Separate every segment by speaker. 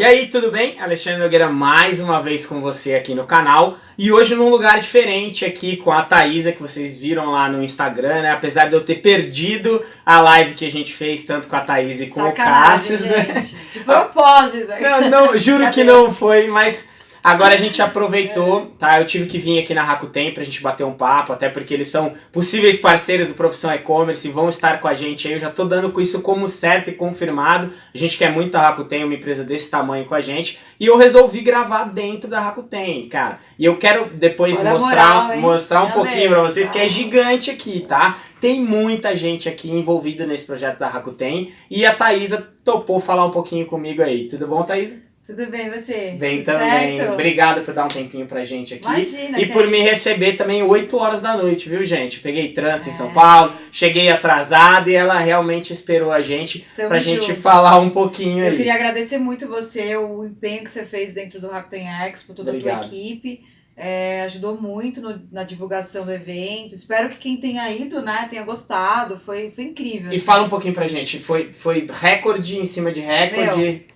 Speaker 1: E aí, tudo bem? Alexandre Nogueira mais uma vez com você aqui no canal e hoje num lugar diferente aqui com a Thaisa que vocês viram lá no Instagram, né? Apesar de eu ter perdido a live que a gente fez tanto com a Thaisa e com
Speaker 2: Sacanagem,
Speaker 1: o Cássio. né?
Speaker 2: gente. De propósito.
Speaker 1: Não, não, juro que não foi, mas agora a gente aproveitou, tá? Eu tive que vir aqui na Rakuten pra gente bater um papo, até porque eles são possíveis parceiros do Profissão E-Commerce e vão estar com a gente aí. Eu já tô dando com isso como certo e confirmado. A gente quer muito a Rakuten, uma empresa desse tamanho com a gente. E eu resolvi gravar dentro da Rakuten, cara. E eu quero depois
Speaker 2: Olha
Speaker 1: mostrar,
Speaker 2: moral,
Speaker 1: mostrar um pouquinho pra vocês que é gigante aqui, tá? Tem muita gente aqui envolvida nesse projeto da Rakuten. E a Thaisa topou falar um pouquinho comigo aí. Tudo bom, Thaisa?
Speaker 2: Tudo bem, você?
Speaker 1: Bem também.
Speaker 2: certo?
Speaker 1: Obrigado por dar um tempinho pra gente aqui.
Speaker 2: Imagina.
Speaker 1: E por
Speaker 2: é
Speaker 1: me
Speaker 2: isso.
Speaker 1: receber também 8 horas da noite, viu, gente? Peguei trânsito em São
Speaker 2: É.
Speaker 1: Paulo, cheguei atrasado e ela realmente esperou a gente
Speaker 2: Tamo
Speaker 1: pra gente
Speaker 2: junto.
Speaker 1: falar um pouquinho
Speaker 2: Eu
Speaker 1: aí.
Speaker 2: queria agradecer muito você, o empenho que você fez dentro do Rakuten Expo, toda a
Speaker 1: Obrigado.
Speaker 2: tua equipe. É, ajudou muito no- na divulgação do evento. Espero que quem tenha ido, né, tenha gostado. Foi, foi incrível.
Speaker 1: E
Speaker 2: assim.
Speaker 1: fala um pouquinho pra gente, foi, foi recorde em cima de recorde?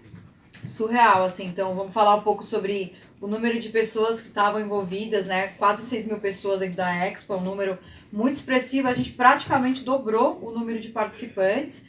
Speaker 2: Surreal, assim. Então, vamos falar um pouco sobre o número de pessoas que estavam envolvidas, né? Quase 6 mil pessoas dentro da Expo, é um número muito expressivo. A gente praticamente dobrou o número de participantes.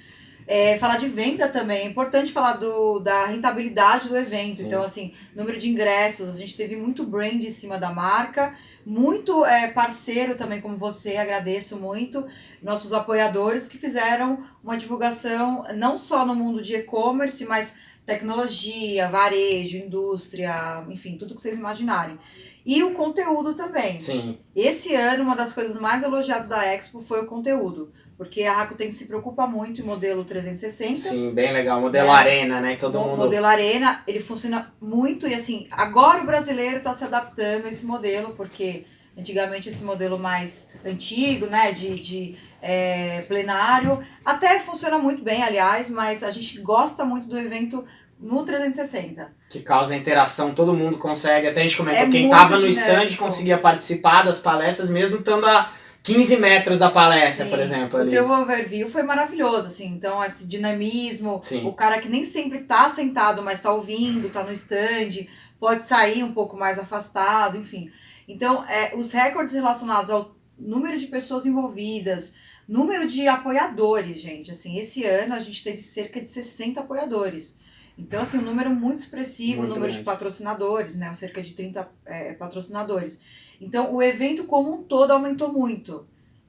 Speaker 2: É, falar de venda também, é importante falar do, da rentabilidade do evento.
Speaker 1: Sim.
Speaker 2: Então, assim, número de ingressos, a gente teve muito brand em cima da marca, muito é, parceiro também, como você, agradeço muito, nossos apoiadores que fizeram uma divulgação não só no mundo de e-commerce, mas tecnologia, varejo, indústria, enfim, tudo que vocês imaginarem. E o conteúdo também.
Speaker 1: Sim,
Speaker 2: Esse ano, uma das coisas mais elogiadas da Expo foi o conteúdo, porque a Rakuten se preocupa muito em modelo 360.
Speaker 1: sim, bem legal. Modelo
Speaker 2: É.
Speaker 1: arena, né? Todo
Speaker 2: o
Speaker 1: mundo.
Speaker 2: modelo Arena, ele funciona muito e assim, agora o brasileiro está se adaptando a esse modelo, porque antigamente esse modelo mais antigo, né, de, de é, plenário, até funciona muito bem, aliás, mas a gente gosta muito do evento no 360.
Speaker 1: Que causa interação, todo mundo consegue. Até a gente comentou,
Speaker 2: É
Speaker 1: quem
Speaker 2: muito
Speaker 1: tava no stand conseguia participar das palestras, mesmo estando a 15 metros da palestra,
Speaker 2: Sim,
Speaker 1: por exemplo.
Speaker 2: O
Speaker 1: Ali.
Speaker 2: teu overview foi maravilhoso, assim, então esse dinamismo,
Speaker 1: Sim.
Speaker 2: o cara que nem sempre tá sentado, mas tá ouvindo, tá no stand, pode sair um pouco mais afastado, enfim. Então, é, os recordes relacionados ao número de pessoas envolvidas, número de apoiadores, gente, assim, esse ano a gente teve cerca de 60 apoiadores. Então, assim, um número muito expressivo,
Speaker 1: Muito
Speaker 2: número
Speaker 1: grande.
Speaker 2: de patrocinadores, né, cerca de 30 é, patrocinadores. Então, o evento como um todo aumentou muito.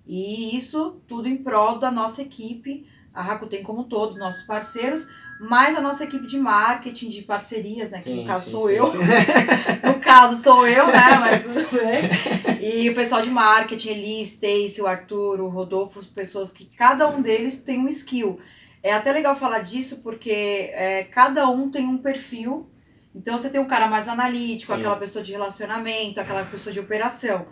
Speaker 2: E isso tudo em prol da nossa equipe, a Rakuten como um todo, nossos parceiros, mais a nossa equipe de marketing, de parcerias, né? Que
Speaker 1: Sim,
Speaker 2: no caso
Speaker 1: sim,
Speaker 2: sou
Speaker 1: sim,
Speaker 2: eu. No caso sou eu, né? Mas tudo bem. E o pessoal de marketing, Eli, Stacy, o Arthur, o Rodolfo, pessoas que cada um deles tem um skill. É até legal falar disso porque é, cada um tem um perfil. Então você tem um cara mais analítico,
Speaker 1: Sim.
Speaker 2: aquela pessoa de relacionamento, aquela pessoa de operação.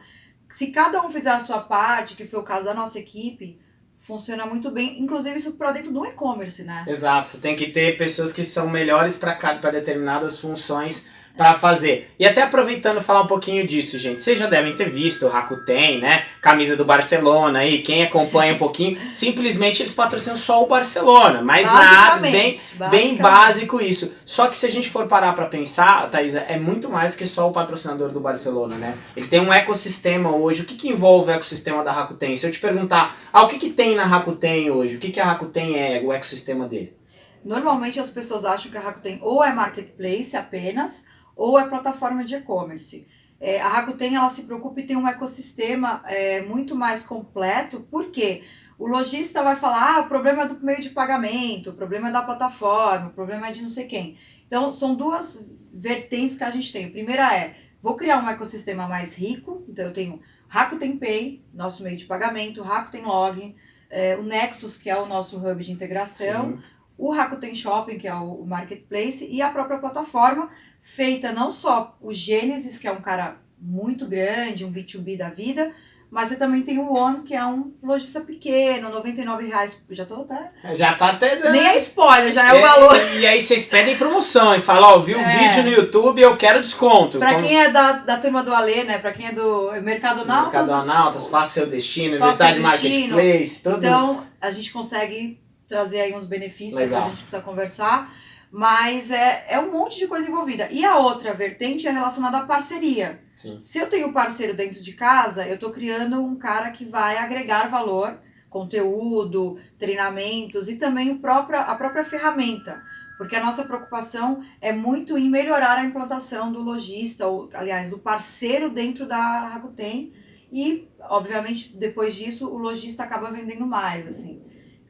Speaker 2: Se cada um fizer a sua parte, que foi o caso da nossa equipe, funciona muito bem. Inclusive isso para dentro do e-commerce, né?
Speaker 1: Exato, você tem que ter pessoas que são melhores para para determinadas funções para fazer. E até aproveitando falar um pouquinho disso, gente. Vocês já devem ter visto o Rakuten, né? Camisa do Barcelona aí, quem acompanha um pouquinho, simplesmente eles patrocinam só o Barcelona, mas nada, bem Bem básico isso. Só que se a gente for parar pra pensar, Thaisa, é muito mais do que só o patrocinador do Barcelona, né? Ele tem um ecossistema hoje. O que, que envolve o ecossistema da Rakuten? Se eu te perguntar, ah, o que, que tem na Rakuten hoje? O que, que a Rakuten é, o ecossistema dele?
Speaker 2: Normalmente as pessoas acham que a Rakuten ou é marketplace apenas, ou é plataforma de e-commerce. É, a Rakuten ela se preocupa em ter um ecossistema é, muito mais completo, porque o lojista vai falar, ah, o problema é do meio de pagamento, o problema é da plataforma, o problema é de não sei quem. Então, são duas vertentes que a gente tem. A primeira é, vou criar um ecossistema mais rico, então eu tenho Rakuten Pay, nosso meio de pagamento, Rakuten Log, é, o Nexus, que é o nosso hub de integração,
Speaker 1: Sim.
Speaker 2: O Rakuten Shopping, que é o marketplace, e a própria plataforma, feita não só o Gênesis, que é um cara muito grande, um B2B da vida, mas você também tem o One, que é um lojista pequeno, 99 reais. Já tô até.
Speaker 1: Já tá até dando.
Speaker 2: Nem é spoiler, já é o valor.
Speaker 1: E aí vocês pedem promoção e falam, ó, vi o
Speaker 2: É.
Speaker 1: vídeo no YouTube, eu quero desconto.
Speaker 2: Pra
Speaker 1: Como-
Speaker 2: quem é da, da turma do Alê, né? Pra quem é do Mercado Nautas,
Speaker 1: Mercadonautas, faça seu destino,
Speaker 2: Faça
Speaker 1: Universidade. Marketplace, tudo.
Speaker 2: Então, a gente consegue trazer aí uns benefícios
Speaker 1: Legal.
Speaker 2: que a gente precisa conversar. mas é, é um monte de coisa envolvida. E a outra vertente é relacionada à parceria.
Speaker 1: Sim.
Speaker 2: Se eu tenho parceiro dentro de casa, eu estou criando um cara que vai agregar valor, conteúdo, treinamentos e também o próprio, a própria ferramenta. Porque a nossa preocupação é muito em melhorar a implantação do lojista, ou, aliás, do parceiro dentro da Rakuten. E, obviamente, depois disso, o lojista acaba vendendo mais, assim.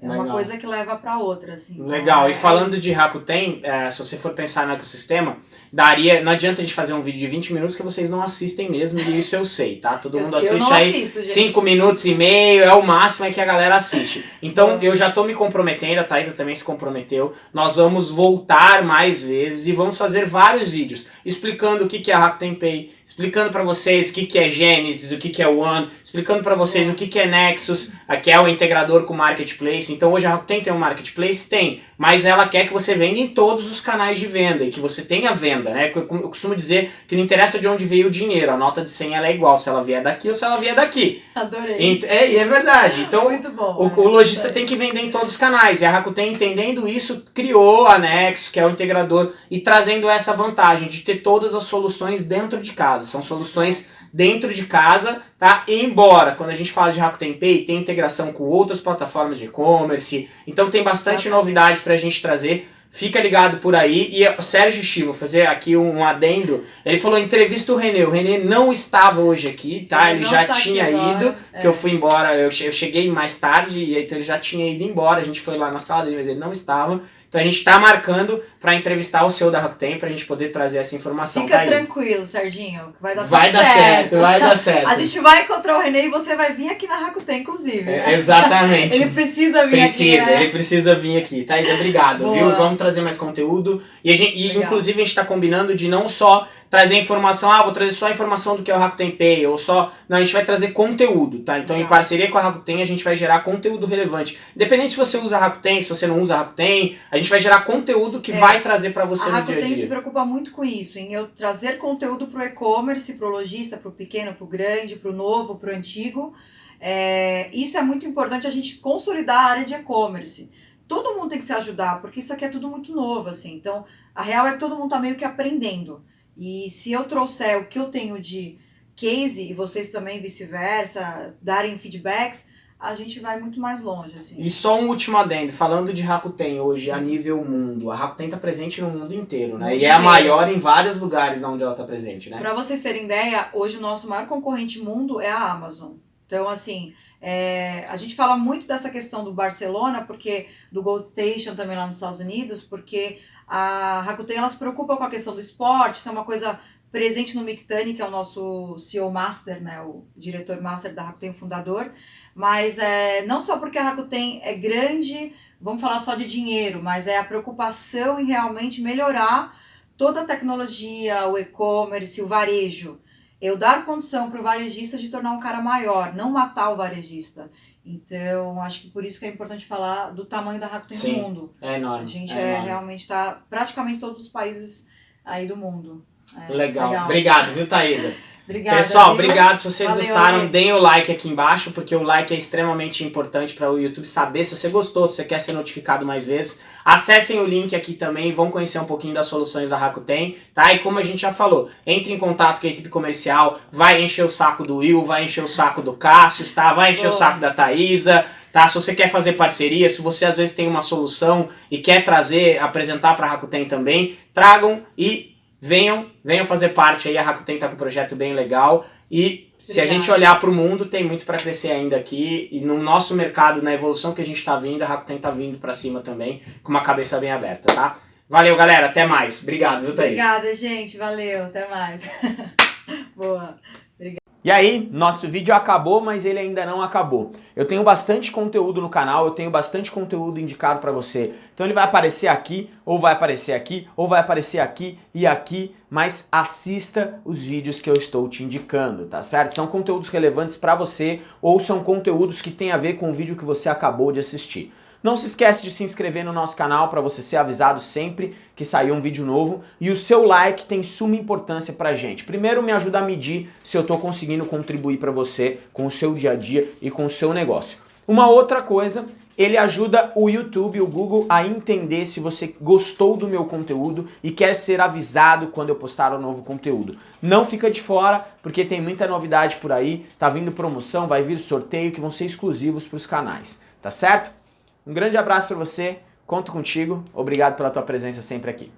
Speaker 2: É
Speaker 1: Legal.
Speaker 2: uma coisa que leva para outra, assim.
Speaker 1: Legal,
Speaker 2: é-
Speaker 1: e falando
Speaker 2: é isso.
Speaker 1: de Rakuten, é, se você for pensar no ecossistema, daria, não adianta a gente fazer um vídeo de 20 minutos que vocês não assistem mesmo, e isso eu sei, tá? Todo
Speaker 2: Eu-
Speaker 1: mundo
Speaker 2: eu
Speaker 1: assiste
Speaker 2: não
Speaker 1: aí
Speaker 2: assisto, gente.
Speaker 1: 5 minutos e meio, é o máximo é que a galera assiste. Então
Speaker 2: É.
Speaker 1: eu já tô me comprometendo, a Thaisa também se comprometeu, nós vamos voltar mais vezes e vamos fazer vários vídeos explicando o que que é Rakuten Pay, explicando pra vocês o que que é Genesis, o que que é One, explicando pra vocês o que que é Nexus, que é o integrador com o Marketplace. Então hoje a Rakuten tem um Marketplace? Tem, mas ela quer que você venda em todos os canais de venda e que você tenha venda, né? Eu, costumo dizer que não interessa de onde veio o dinheiro, a nota de 100 ela é igual se ela vier daqui ou se ela vier daqui.
Speaker 2: Adorei.
Speaker 1: É, e é verdade. Então
Speaker 2: Muito bom.
Speaker 1: o,
Speaker 2: é,
Speaker 1: o lojista tem que vender em todos os canais. E a Rakuten, entendendo isso, criou a Nexus, que é o integrador, e trazendo essa vantagem de ter todas as soluções dentro de casa. São soluções dentro de casa, tá? Embora, quando a gente fala de Rakuten Pay, tem integração com outras plataformas de e-commerce. Então tem bastante novidade pra gente trazer. Fica ligado por aí. E o Sérgio Chivo, vou fazer aqui um adendo. Ele falou: entrevista o Renê. O Renê não estava hoje aqui, tá? Ele,
Speaker 2: não
Speaker 1: já tinha ido,
Speaker 2: é.
Speaker 1: que eu fui embora, eu che- eu cheguei mais tarde, e então ele já tinha ido embora. A gente foi lá na sala dele, mas ele não estava. Então a gente tá marcando pra entrevistar o CEO da Rakuten pra gente poder trazer essa informação
Speaker 2: Fica tranquilo, Serginho. que Vai dar
Speaker 1: Vai dar
Speaker 2: certo.
Speaker 1: certo, vai dar certo.
Speaker 2: A gente vai encontrar o Renê e você vai vir aqui na Rakuten, inclusive.
Speaker 1: É, exatamente.
Speaker 2: Ele precisa vir
Speaker 1: Precisa,
Speaker 2: aqui, né?
Speaker 1: ele precisa vir aqui. Thaís, obrigado,
Speaker 2: Boa.
Speaker 1: viu? Vamos trazer mais conteúdo. E, a gente, e inclusive a gente tá combinando de não só trazer informação, ah, vou trazer só a informação do que é o Rakuten Pay, ou só. Não, a gente vai trazer conteúdo, tá? Então, em
Speaker 2: Exato.
Speaker 1: parceria com a Rakuten, a gente vai gerar conteúdo relevante. Independente se você usa a Rakuten, se você não usa a Rakuten, a gente vai gerar conteúdo que
Speaker 2: É.
Speaker 1: vai trazer pra você
Speaker 2: A
Speaker 1: no dia a
Speaker 2: Rakuten se
Speaker 1: dia.
Speaker 2: preocupa muito com isso, em eu trazer conteúdo para o e-commerce, para o lojista, para o pequeno, para o grande, para o novo, para o antigo. É, isso é muito importante a gente consolidar a área de e-commerce. Todo mundo tem que se ajudar, porque isso aqui é tudo muito novo, assim. Então, a real é que todo mundo tá meio que aprendendo. E se eu trouxer o que eu tenho de case, e vocês também vice-versa, darem feedbacks, a gente vai muito mais longe, assim.
Speaker 1: E só um último adendo, falando de Rakuten hoje a nível mundo, a Rakuten tá presente no mundo inteiro, né? E é a maior em vários lugares onde ela tá presente, né?
Speaker 2: Para vocês terem ideia, hoje o nosso maior concorrente mundo é a Amazon. Então, assim, é, a gente fala muito dessa questão do Barcelona, porque do Gold Station também lá nos Estados Unidos, porque a Rakuten ela se preocupa com a questão do esporte, isso é uma coisa presente no Mictani, que é o nosso CEO Master, né, o diretor Master da Rakuten, o fundador, mas é, não só porque a Rakuten é grande, vamos falar só de dinheiro, mas é a preocupação em realmente melhorar toda a tecnologia, o e-commerce, o varejo. Eu dar condição para o varejista de tornar um cara maior, não matar o varejista. Então, acho que por isso que é importante falar do tamanho da Rakuten
Speaker 1: Sim,
Speaker 2: no mundo.
Speaker 1: É enorme.
Speaker 2: A gente
Speaker 1: é
Speaker 2: é, realmente está praticamente todos os países aí do mundo. É,
Speaker 1: Legal. Obrigado, viu, Thaisa?
Speaker 2: Obrigada,
Speaker 1: Pessoal,
Speaker 2: viu?
Speaker 1: obrigado. Se vocês
Speaker 2: Valeu,
Speaker 1: gostaram,
Speaker 2: Ale.
Speaker 1: deem o like aqui embaixo, porque o like é extremamente importante para o YouTube saber se você gostou, se você quer ser notificado mais vezes. Acessem o link aqui também, vão conhecer um pouquinho das soluções da Rakuten, tá? E como a gente já falou, entre em contato com a equipe comercial, vai encher o saco do Will, vai encher o saco do Cássio, tá? Vai encher o
Speaker 2: Boa.
Speaker 1: saco da Thaisa, tá? Se você quer fazer parceria, se você às vezes tem uma solução e quer trazer, apresentar para a Rakuten também, tragam e venham, venham fazer parte aí. A Rakuten tá com um projeto bem legal e se a gente olhar para o mundo, tem muito para crescer ainda aqui e no nosso mercado, na evolução que a gente está vindo, a Rakuten tá vindo para cima também, com uma cabeça bem aberta, tá? Valeu, galera, até mais. Obrigado, viu, Thaís?
Speaker 2: Obrigada, gente. Valeu. Até mais. Boa.
Speaker 1: E aí, nosso vídeo acabou, mas ele ainda não acabou. Eu tenho bastante conteúdo no canal, eu tenho bastante conteúdo indicado para você. Então ele vai aparecer aqui, ou vai aparecer aqui, ou vai aparecer aqui e aqui, mas assista os vídeos que eu estou te indicando, tá certo? São conteúdos relevantes para você ou são conteúdos que têm a ver com o vídeo que você acabou de assistir. Não se esquece de se inscrever no nosso canal para você ser avisado sempre que sair um vídeo novo. E o seu like tem suma importância pra gente. Primeiro me ajuda a medir se eu estou conseguindo contribuir para você com o seu dia a dia e com o seu negócio. Uma outra coisa ele ajuda o YouTube, o Google, a entender se você gostou do meu conteúdo e quer ser avisado quando eu postar um novo conteúdo. Não fica de fora, porque tem muita novidade por aí, tá vindo promoção, vai vir sorteio que vão ser exclusivos para os canais, tá certo? Um grande abraço para você, conto contigo, obrigado pela tua presença sempre aqui.